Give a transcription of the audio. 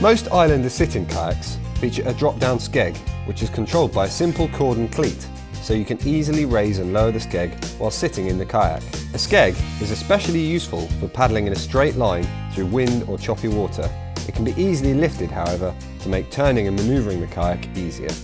Most Islander sitting kayaks feature a drop-down skeg, which is controlled by a simple cord and cleat, so you can easily raise and lower the skeg while sitting in the kayak. A skeg is especially useful for paddling in a straight line through wind or choppy water. It can be easily lifted, however, to make turning and manoeuvring the kayak easier.